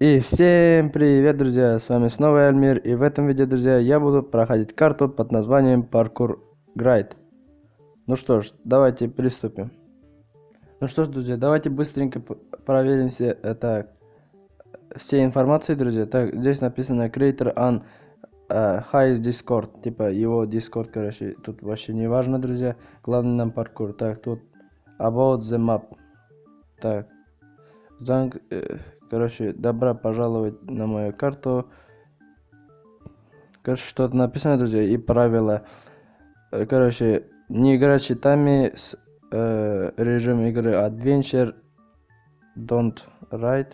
И всем привет, друзья! С вами снова Альмир, и в этом видео, друзья, я буду проходить карту под названием Паркур Грайд. Ну что ж, давайте приступим. Ну что ж, друзья, давайте быстренько проверим все, это, все информации, друзья. Так, здесь написано Creator on uh, Highest Discord, типа его Discord, короче, тут вообще не важно, друзья. Главное нам паркур. Так, тут About the Map. Так, Занг... Короче, добро пожаловать на мою карту. Короче, что-то написано, друзья, и правила. Э, короче, не играть читами с э, режим игры Adventure Don't Write.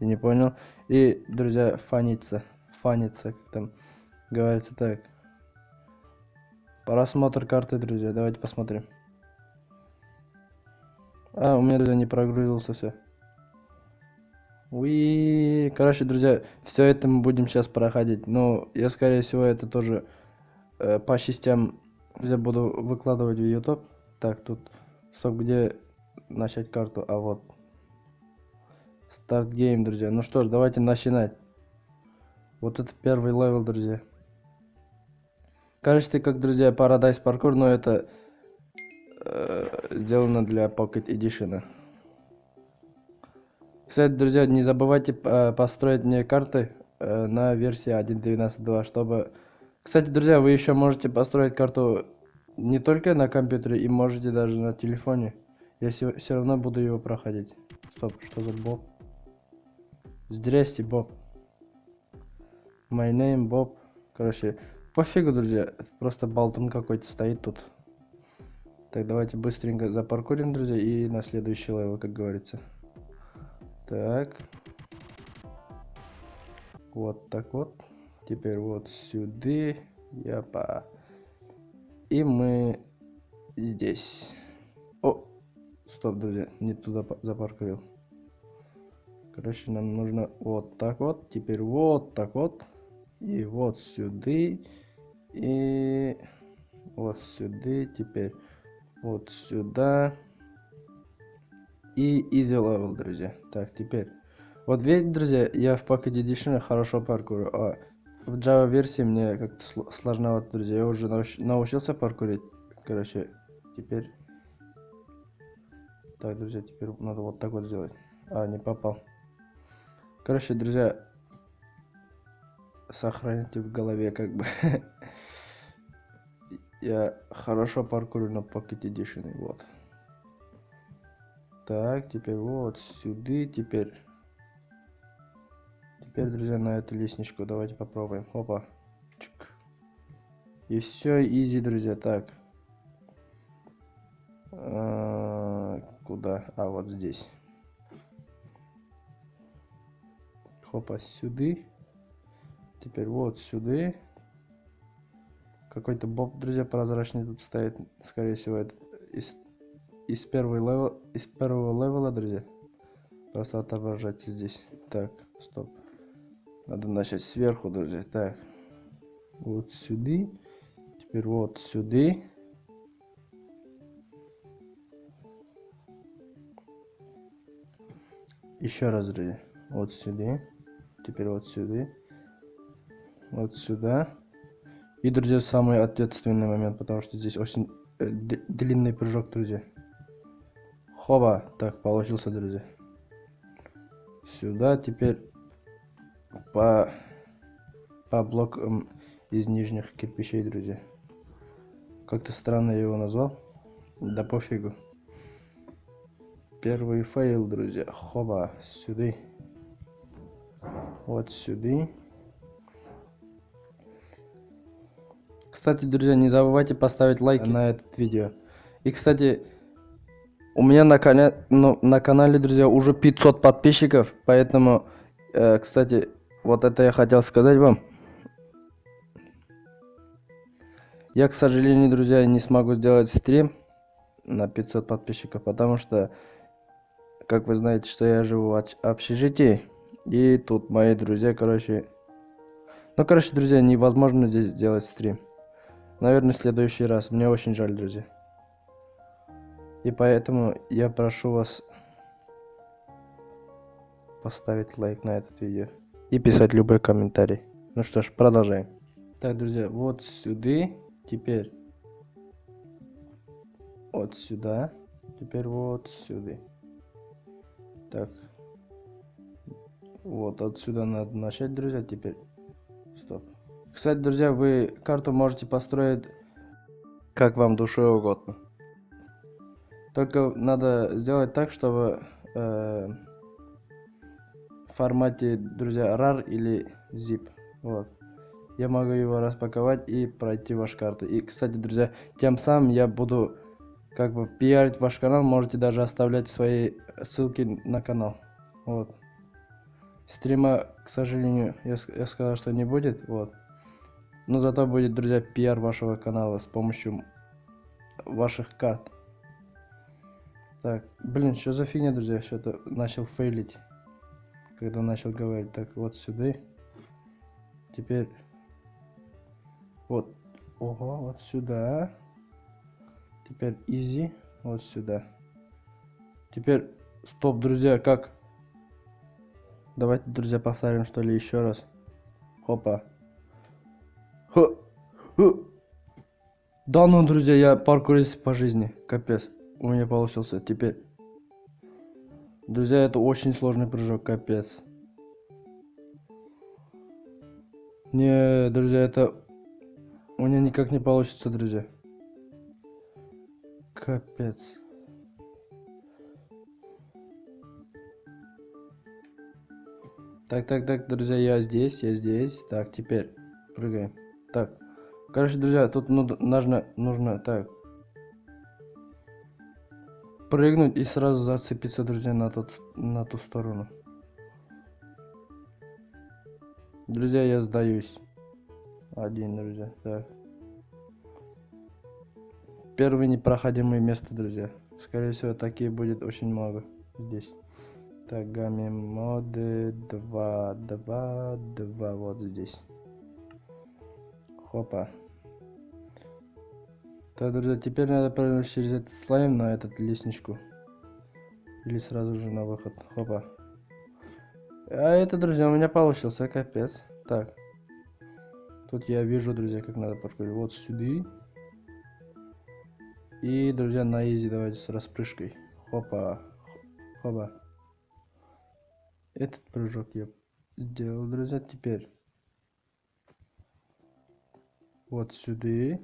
Я не понял. И, друзья, фаниться. Фаниться, как там говорится так. Просмотр карты, друзья. Давайте посмотрим. А, у меня, друзья, не прогрузился все. Уи, короче, друзья, все это мы будем сейчас проходить. Но я, скорее всего, это тоже э, по частям я буду выкладывать в YouTube. Так, тут стоп, где начать карту? А вот. Start game, друзья. Ну что ж, давайте начинать. Вот это первый level, друзья. Кажется, как, друзья, Paradise Parkour, но это э, сделано для Pocket Edition. Кстати, друзья, не забывайте э, построить мне карты э, на версии 1.12.2, чтобы... Кстати, друзья, вы еще можете построить карту не только на компьютере, и можете даже на телефоне. Я все, равно буду его проходить. Стоп, что за Боб? Здрасте, Боб. My name Боб. Короче, пофигу, друзья. Просто болтун какой-то стоит тут. Так, давайте быстренько запаркурим, друзья, и на следующий level, как говорится. Так. Вот так вот. Теперь вот сюда. Япа. И мы здесь. О! Стоп, друзья. Не туда запаркурил. Короче, нам нужно вот так вот. Теперь вот так вот. И вот сюда. И вот сюда. Теперь вот сюда и easy level, друзья. Так, теперь. Вот видите, друзья, я в Pocket Edition хорошо паркурю, а в Java версии мне как-то сложновато, друзья. Я уже науч научился паркурить. Короче, теперь... Так, друзья, теперь надо вот так вот сделать. А, не попал. Короче, друзья, сохраните в голове, как бы. Я хорошо паркурю на Pocket Edition, вот. Так, теперь вот сюда, теперь... Теперь, друзья, на эту лестничку давайте попробуем. Опа. Чик. И все, изи, друзья. Так. А, куда? А, вот здесь. Хопа, сюда. Теперь вот сюда. Какой-то боб, друзья, прозрачный тут стоит. Скорее всего, это из первого level а, из первого level а, друзья. Просто отображайте здесь. Так, стоп. Надо начать сверху, друзья. Так. Вот сюда. Теперь вот сюда. Еще раз, друзья. Вот сюда. Теперь вот сюда. Вот сюда. И, друзья, самый ответственный момент, потому что здесь очень э, длинный прыжок, друзья. Хоба. Так, получился, друзья. Сюда теперь по, по блокам из нижних кирпичей, друзья. Как-то странно я его назвал. Да пофигу. Первый fail, друзья. Хоба. Сюда. Вот сюда. Кстати, друзья, не забывайте поставить лайк на этот видео. И, кстати, у меня на, коня... ну, на канале, друзья, уже 500 подписчиков, поэтому, э, кстати, вот это я хотел сказать вам. Я, к сожалению, друзья, не смогу сделать стрим на 500 подписчиков, потому что, как вы знаете, что я живу в общежитии, и тут мои друзья, короче... Ну, короче, друзья, невозможно здесь сделать стрим. Наверное, в следующий раз. Мне очень жаль, друзья. И поэтому я прошу вас поставить лайк на этот видео. И писать любой комментарий. Ну что ж, продолжаем. Так, друзья, вот сюда. Теперь вот сюда. Теперь вот сюда. Так. Вот отсюда надо начать, друзья. Теперь. Стоп. Кстати, друзья, вы карту можете построить как вам душе угодно. Только надо сделать так, чтобы э, в формате, друзья, RAR или ZIP. Вот. Я могу его распаковать и пройти ваш карту. И, кстати, друзья, тем самым я буду как бы пиарить ваш канал. Можете даже оставлять свои ссылки на канал. Вот. Стрима, к сожалению, я, я сказал, что не будет. Вот. Но зато будет, друзья, пиар вашего канала с помощью ваших карт. Так, блин, что за фигня, друзья, что-то начал фейлить. Когда начал говорить. Так, вот сюда. Теперь... Вот. Ого, вот сюда. Теперь easy. Вот сюда. Теперь... Стоп, друзья, как... Давайте, друзья, повторим, что ли, еще раз. Хопа. Ха. Ха. Да ну, друзья, я паркурист по жизни. Капец у меня получился. Теперь, друзья, это очень сложный прыжок, капец. Не, друзья, это у меня никак не получится, друзья. Капец. Так, так, так, друзья, я здесь, я здесь. Так, теперь прыгаем. Так. Короче, друзья, тут ну, нужно, нужно, так, прыгнуть и сразу зацепиться, друзья, на, тот, на ту сторону. Друзья, я сдаюсь. Один, друзья. Так. Первое непроходимое место, друзья. Скорее всего, такие будет очень много здесь. Так, гамме моды 2, 2, 2, вот здесь. Хопа. Так, друзья, теперь надо прыгнуть через этот слайм на этот лестничку. Или сразу же на выход. Хопа. А это, друзья, у меня получился, капец. Так. Тут я вижу, друзья, как надо подходить. Вот сюда. И, друзья, на изи давайте с распрыжкой. Хопа. Хопа. Этот прыжок я сделал, друзья. Теперь. Вот сюда.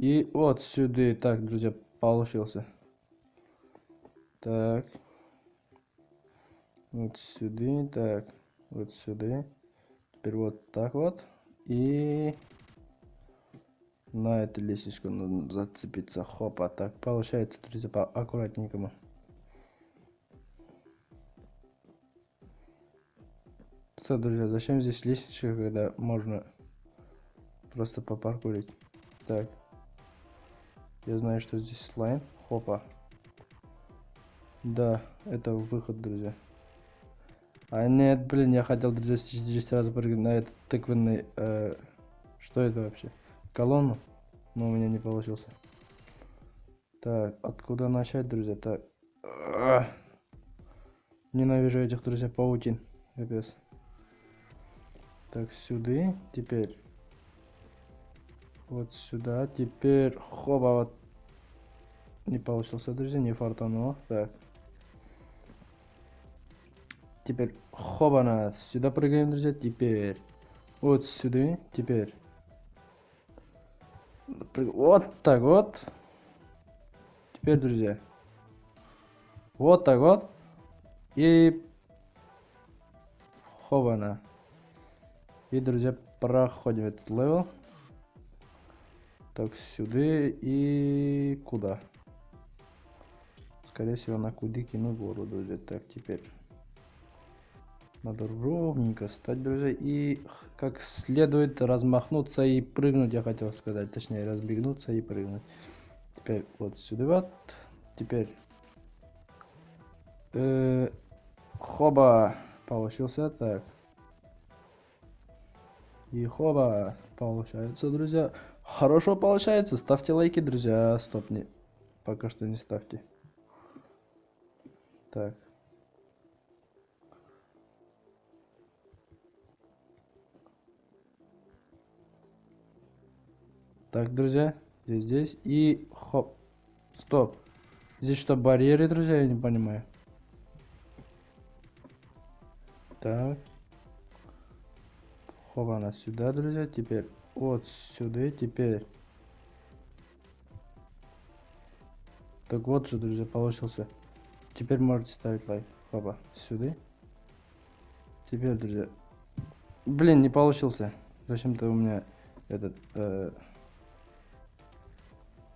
И вот сюда. Так, друзья, получился. Так. Вот сюда. Так. Вот сюда. Теперь вот так вот. И на эту лестничку нужно зацепиться. Хопа. Так, получается, друзья, по аккуратненькому. Что, друзья, зачем здесь лестничка, когда можно просто попаркурить? Так. Я знаю, что здесь слайм. Хопа. Да, это выход, друзья. А нет, блин, я хотел, друзья, здесь сразу прыгнуть на этот тыквенный... Э, что это вообще? Колонну? Но у меня не получился. Так, откуда начать, друзья? Так. Ненавижу этих, друзья, паутин. Капец. Так, сюда. Теперь вот сюда. Теперь хоба вот. Не получился, друзья, не фартануло. Так. Теперь хобана. Сюда прыгаем, друзья. Теперь вот сюда. Теперь. Вот так вот. Теперь, друзья. Вот так вот. И хобана. И, друзья, проходим этот level. Так, сюда и куда? Скорее всего, на кудики на гору, друзья. Так, теперь надо ровненько стать, друзья, и как следует размахнуться и прыгнуть, я хотел сказать, точнее, разбегнуться и прыгнуть. Теперь вот сюда вот, теперь э, хоба получился так. И хоба получается, друзья. Хорошо получается. Ставьте лайки, друзья. Стоп, не. Пока что не ставьте. Так. Так, друзья, здесь, здесь и хоп. Стоп. Здесь что, барьеры, друзья, я не понимаю. Так. Хоба она сюда, друзья, теперь вот сюда. Теперь. Так вот же, друзья, получился. Теперь можете ставить лайк. Хоба, сюда. Теперь, друзья. Блин, не получился. Зачем-то у меня этот... Э,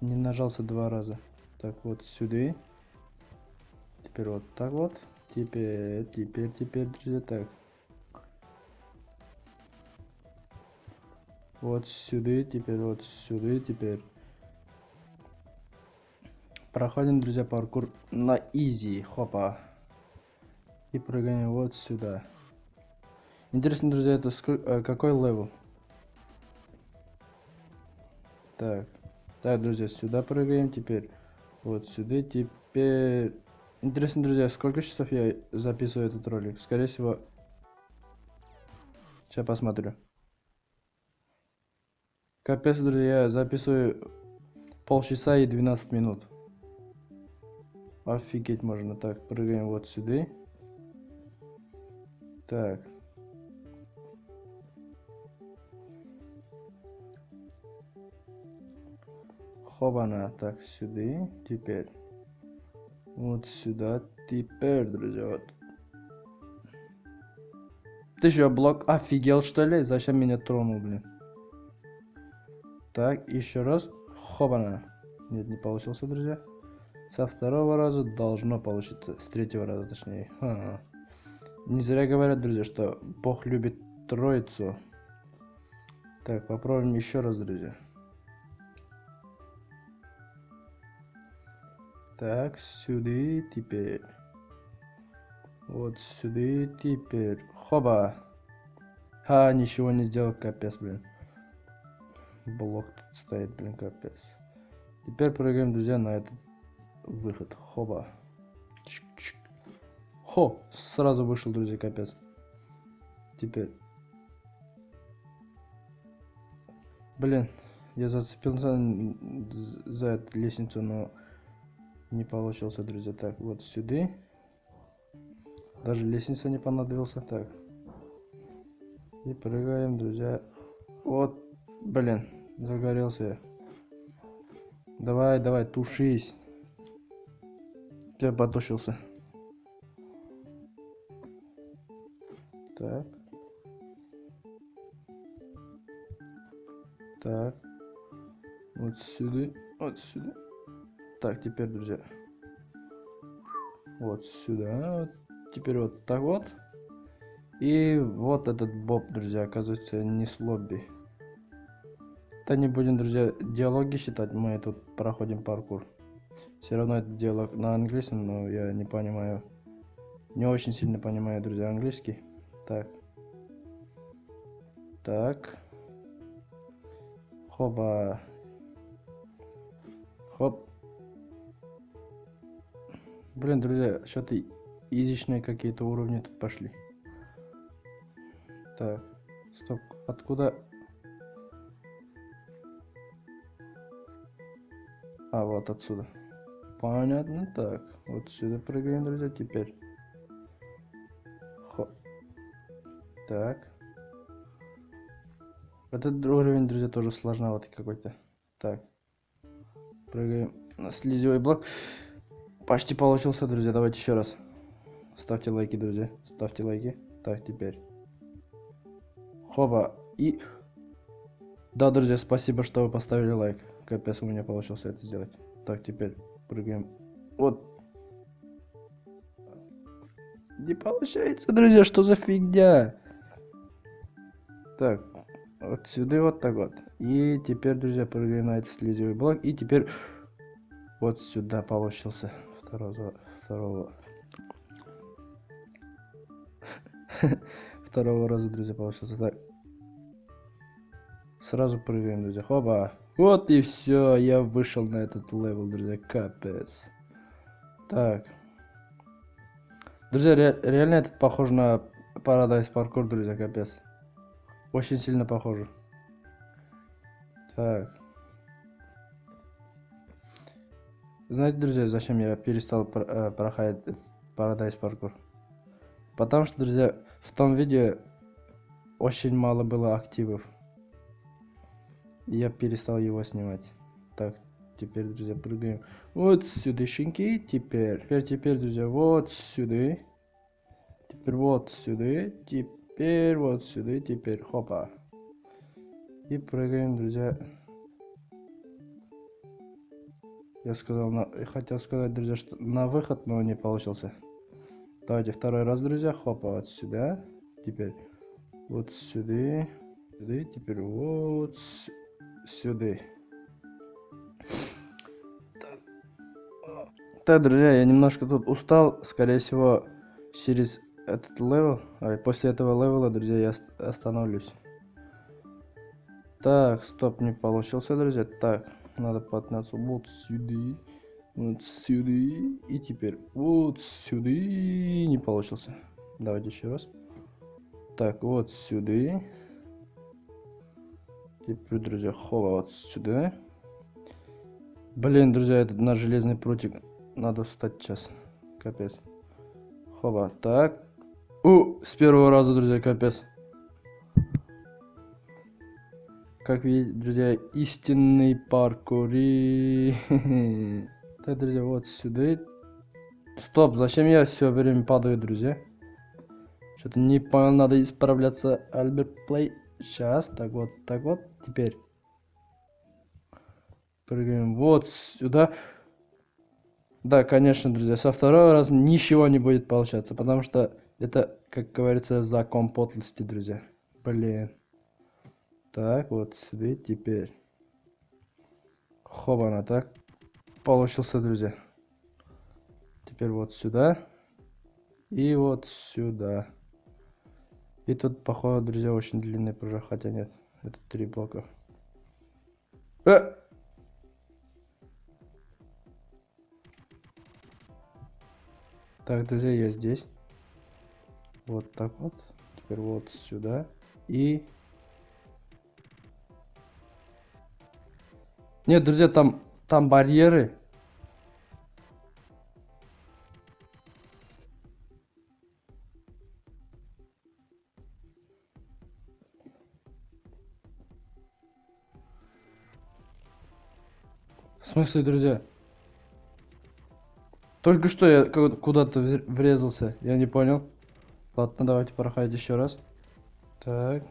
не нажался два раза. Так, вот сюда. Теперь вот так вот. Теперь, теперь, теперь, друзья, так. Вот сюда, теперь вот сюда, теперь. Проходим, друзья, паркур на easy. Хопа. И прыгаем вот сюда. Интересно, друзья, это э, какой level? Так. Так, друзья, сюда прыгаем теперь. Вот сюда теперь... Интересно, друзья, сколько часов я записываю этот ролик? Скорее всего... Сейчас посмотрю. Капец, друзья, я записываю полчаса и 12 минут. Офигеть можно. Так, прыгаем вот сюда. Так. Хобана. Так, сюда. Теперь. Вот сюда. Теперь, друзья, вот. Ты что, блок офигел, что ли? Зачем меня тронул, блин? Так, еще раз. Хобана. Нет, не получился, друзья. Со второго раза должно получиться. С третьего раза, точнее. Ха -ха. Не зря говорят, друзья, что Бог любит троицу. Так, попробуем еще раз, друзья. Так, сюда теперь. Вот сюда теперь. Хоба. А, ничего не сделал, капец, блин. Блок тут стоит, блин, капец. Теперь прыгаем, друзья, на этот выход. Хоба. Чик -чик. Хо, сразу вышел, друзья, капец. Теперь. Блин, я зацепился за эту лестницу, но не получился, друзья. Так, вот сюда. Даже лестница не понадобился. Так. И прыгаем, друзья. Вот, блин, загорелся. Давай, давай, тушись. Я потушился. Так. Так. Вот сюда. Вот сюда. Так, теперь, друзья. Вот сюда. Теперь вот так вот. И вот этот боб, друзья, оказывается, не с лобби. Да не будем, друзья, диалоги считать, мы тут проходим паркур. Все равно это диалог на английском, но я не понимаю. Не очень сильно понимаю, друзья, английский. Так. Так. Хоба. Хоп. Блин, друзья, что-то изичные какие-то уровни тут пошли. Так, стоп, откуда... А, вот отсюда. Понятно, так. Вот сюда прыгаем, друзья, теперь. Хоп. Так. Этот уровень, друзья, тоже сложноватый какой-то. Так. Прыгаем на слизевый блок. Почти получился, друзья. Давайте еще раз. Ставьте лайки, друзья. Ставьте лайки. Так, теперь. Хоба. И... Да, друзья, спасибо, что вы поставили лайк. Капец, у меня получился это сделать. Так, теперь прыгаем. Вот. Не получается, друзья, что за фигня? Так, вот сюда вот так вот. И теперь, друзья, прыгаем на этот слезевый блок. И теперь вот сюда получился второго, второго, второго раза, друзья, получился так. Сразу прыгаем, друзья. Хоба. Вот и все, я вышел на этот level, друзья, капец. Так. Друзья, ре реально это похоже на Paradise паркур, друзья, капец. Очень сильно похоже. Так. Знаете, друзья, зачем я перестал про э, проходить Paradise паркур? Потому что, друзья, в том видео очень мало было активов. Я перестал его снимать. Так, теперь, друзья, прыгаем вот сюда, щенки. Теперь, теперь, теперь, друзья, вот сюда. Теперь вот сюда. Теперь вот сюда. Теперь, хопа. И прыгаем, друзья. Я сказал, на... хотел сказать, друзья, что на выход, но не получился. Давайте второй раз, друзья. Хопа, вот сюда. Теперь вот сюда. Сюда. Теперь вот сюда. Так, друзья, я немножко тут устал. Скорее всего, через этот level, а после этого level а, друзья, я остановлюсь. Так, стоп, не получился, друзья. Так, надо подняться вот сюда, вот сюда, и теперь вот сюда. Не получился. Давайте еще раз. Так, вот сюда. Теперь, друзья, хова вот сюда. Блин, друзья, этот на железный прутик надо встать сейчас. Капец. Хова, так. У, с первого раза, друзья, капец. Как видите, друзья, истинный паркури. Так, друзья, вот сюда. Стоп, зачем я все время падаю, друзья? Что-то не понял, надо исправляться. Альберт Плей. Сейчас, так вот, так вот, теперь. Прыгаем вот сюда. Да, конечно, друзья, со второго раза ничего не будет получаться, потому что это, как говорится, закон подлости, друзья. Блин. Так, вот сюда теперь. Хобана, так. Получился, друзья. Теперь вот сюда. И вот сюда. И тут, походу, друзья, очень длинный прыжок. Хотя нет, это три блока. Э! Так, друзья, я здесь. Вот так вот. Теперь вот сюда. И Нет, друзья, там, там барьеры. Смысле, друзья? Только что я куда-то врезался, я не понял. Ладно, давайте проходить еще раз. Так.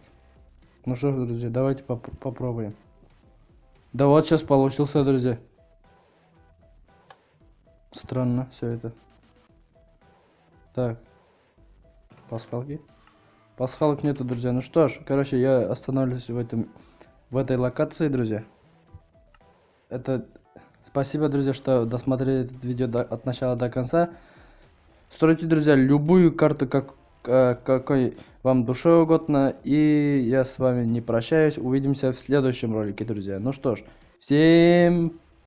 Ну что, друзья, давайте поп попробуем. Да вот сейчас получился, друзья. Странно все это. Так. Пасхалки. Пасхалок нету, друзья. Ну что ж, короче, я остановлюсь в этом в этой локации, друзья. Это спасибо, друзья, что досмотрели это видео до, от начала до конца. Стройте, друзья, любую карту, как Э, какой вам душе угодно. И я с вами не прощаюсь. Увидимся в следующем ролике, друзья. Ну что ж, всем